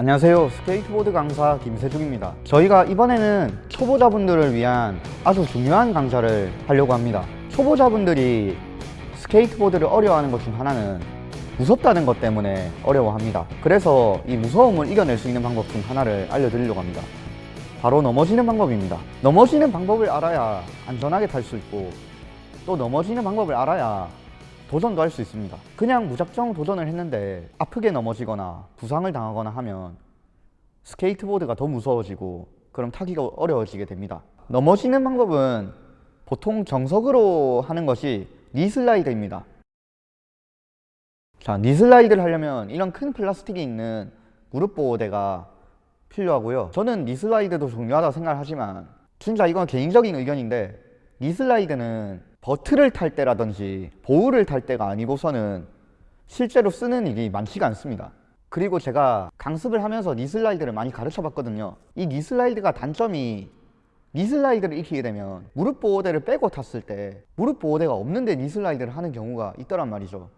안녕하세요. 스케이트보드 강사 김세중입니다. 저희가 이번에는 초보자분들을 위한 아주 중요한 강좌를 하려고 합니다. 초보자분들이 스케이트보드를 어려워하는 것 중 하나는 무섭다는 것 때문에 어려워합니다. 그래서 이 무서움을 이겨낼 수 있는 방법 중 하나를 알려드리려고 합니다. 바로 넘어지는 방법입니다. 넘어지는 방법을 알아야 안전하게 탈 수 있고 또 넘어지는 방법을 알아야 도전도 할 수 있습니다. 그냥 무작정 도전을 했는데 아프게 넘어지거나 부상을 당하거나 하면 스케이트보드가 더 무서워지고 그럼 타기가 어려워지게 됩니다. 넘어지는 방법은 보통 정석으로 하는 것이 knee slide입니다. 자 knee slide를 하려면 이런 큰 플라스틱이 있는 무릎 보호대가 필요하고요. 저는 knee slide도 중요하다고 생각하지만 진짜 이건 개인적인 의견인데 knee slide는 vert를 탈 때라든지 bowl을 탈 때가 아니고서는 실제로 쓰는 일이 많지가 않습니다. 그리고 제가 강습을 하면서 니슬라이드를 많이 가르쳐 봤거든요. 이 니슬라이드가 단점이 니슬라이드를 익히게 되면 무릎 보호대를 빼고 탔을 때 무릎 보호대가 없는데 니슬라이드를 하는 경우가 있더란 말이죠.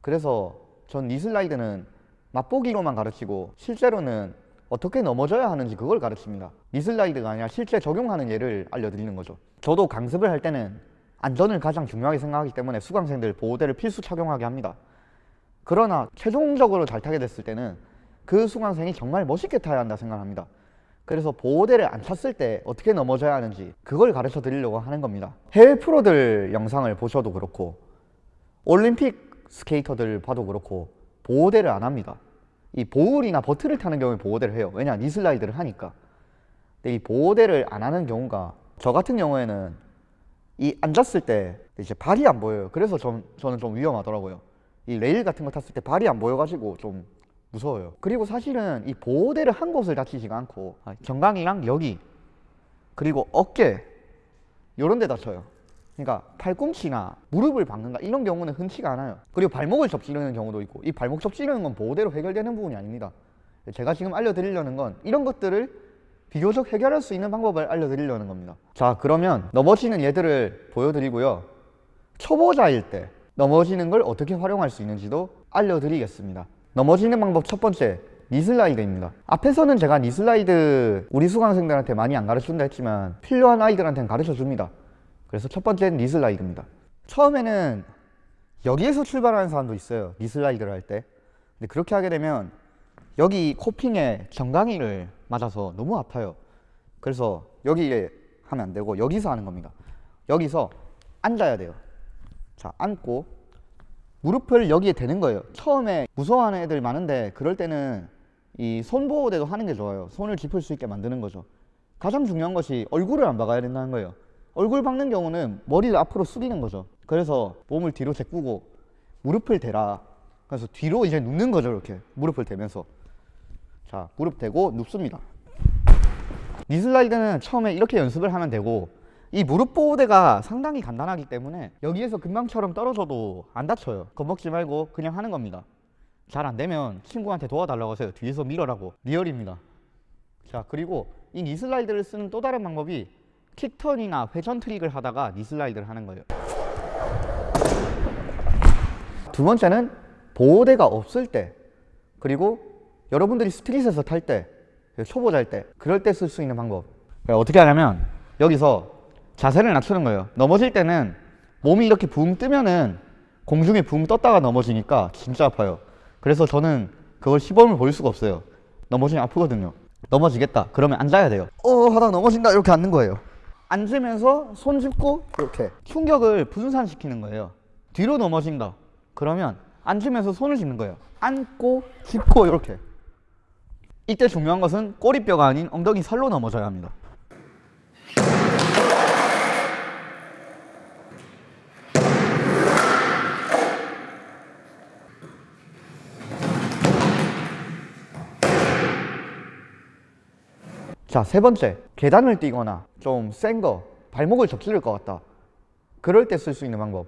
그래서 전 니슬라이드는 맛보기로만 가르치고 실제로는 어떻게 넘어져야 하는지 그걸 가르칩니다. 니슬라이드가 아니라 실제 적용하는 예를 알려드리는 거죠. 저도 강습을 할 때는 안전을 가장 중요하게 생각하기 때문에 수강생들 보호대를 필수 착용하게 합니다. 그러나 최종적으로 잘 타게 됐을 때는 그 수강생이 정말 멋있게 타야 한다 생각합니다. 그래서 보호대를 안 찼을 때 어떻게 넘어져야 하는지 그걸 가르쳐 드리려고 하는 겁니다. 해외 프로들 영상을 보셔도 그렇고 올림픽 스케이터들 봐도 그렇고 보호대를 안 합니다 이 보울이나 버트를 타는 경우에 보호대를 해요. 왜냐? 니슬라이드를 하니까. 근데 이 보호대를 안 하는 경우가 저 같은 경우에는 이 앉았을 때 이제 발이 안 보여요. 그래서 전, 저는 좀 위험하더라고요. 이 레일 같은 거 탔을 때 발이 안 보여가지고 좀 무서워요. 그리고 사실은 이 보호대를 한 곳을 다치지가 않고 아, 경강이랑 여기 그리고 어깨 요런 데 다쳐요 그러니까 팔꿈치나 무릎을 박는다 이런 경우는 흔치가 않아요. 그리고 발목을 접지르는 경우도 있고 이 발목 접지르는 건 보호대로 해결되는 부분이 아닙니다. 제가 지금 알려드리려는 건 이런 것들을 비교적 해결할 수 있는 방법을 알려드리려는 겁니다. 자 그러면 넘어지는 예들을 보여드리고요. 초보자일 때 넘어지는 걸 어떻게 활용할 수 있는지도 알려드리겠습니다. 넘어지는 방법 첫 번째 니슬라이드입니다. 앞에서는 제가 니슬라이드 우리 수강생들한테 많이 안 가르쳐준다 했지만 필요한 아이들한테는 가르쳐줍니다 그래서 첫 번째는 니슬라이드입니다. 처음에는 여기에서 출발하는 사람도 있어요 니슬라이드를 할 때. 근데 그렇게 하게 되면 여기 코핑에 정강이를 맞아서 너무 아파요. 그래서 여기에 하면 안 되고 여기서 하는 겁니다. 여기서 앉아야 돼요. 자 앉고 무릎을 여기에 대는 거예요. 처음에 무서워하는 애들 많은데 그럴 때는 이 손보호대도 하는 게 좋아요. 손을 짚을 수 있게 만드는 거죠. 가장 중요한 것이 얼굴을 안 박아야 된다는 거예요 얼굴 박는 경우는 머리를 앞으로 숙이는 거죠. 그래서 몸을 뒤로 제꾸고 무릎을 대라. 그래서 뒤로 이제 눕는 거죠 이렇게. 무릎을 대면서. 자 무릎 대고 눕습니다. knee slide는 처음에 이렇게 연습을 하면 되고 이 무릎 보호대가 상당히 단단하기 때문에 여기에서 금방처럼 떨어져도 안 다쳐요. 겁먹지 말고 그냥 하는 겁니다. 잘 안되면 친구한테 도와달라고 하세요. 뒤에서 밀어라고. 리얼입니다. 자 그리고 이 knee slide를 쓰는 또 다른 방법이 kickturn이나 회전 트릭을 하다가 knee slide를 하는 거예요. 두 번째는 보호대가 없을 때 그리고 여러분들이 스트릿에서 탈 때 초보자일 때 그럴 때 쓸 수 있는 방법. 어떻게 하냐면 여기서 자세를 낮추는 거예요. 넘어질 때는 몸이 이렇게 붕 뜨면은 공중에 붕 떴다가 넘어지니까 진짜 아파요. 그래서 저는 그걸 시범을 보일 수가 없어요. 넘어지면 아프거든요. 넘어지겠다. 그러면 앉아야 돼요. 어 하다 넘어진다. 이렇게 앉는 거예요 앉으면서 손 짚고 이렇게 충격을 분산시키는 거예요. 뒤로 넘어진다 그러면 앉으면서 손을 짚는 거예요. 앉고 짚고 이렇게. 이때 중요한 것은 꼬리뼈가 아닌 엉덩이 살로 넘어져야 합니다 자, 세 번째. 계단을 뛰거나 좀 센 거, 발목을 접지를 것 같다. 그럴 때 쓸 수 있는 방법.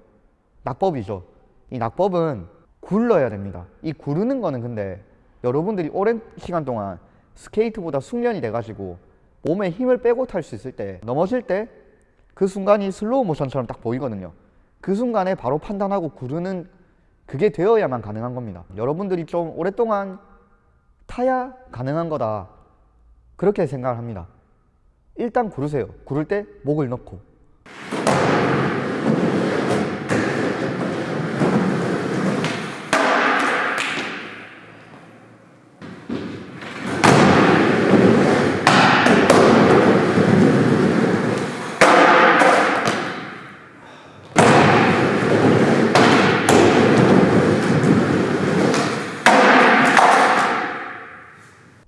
낙법이죠. 이 낙법은 굴러야 됩니다. 이 구르는 거는 근데 여러분들이 오랜 시간 동안 스케이트보드 숙련이 돼가지고 몸에 힘을 빼고 탈 수 있을 때 넘어질 때 그 순간이 슬로우 모션처럼 딱 보이거든요 그 순간에 바로 판단하고 구르는 그게 되어야만 가능한 겁니다 여러분들이 좀 오랫동안 타야 가능한 거다. 그렇게 생각을 합니다. 일단 구르세요. 구를 때 목을 넣고.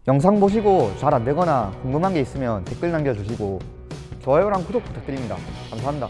영상 보시고 잘 안되거나 궁금한 게 있으면 댓글 남겨주시고 좋아요랑 구독 부탁드립니다. 감사합니다.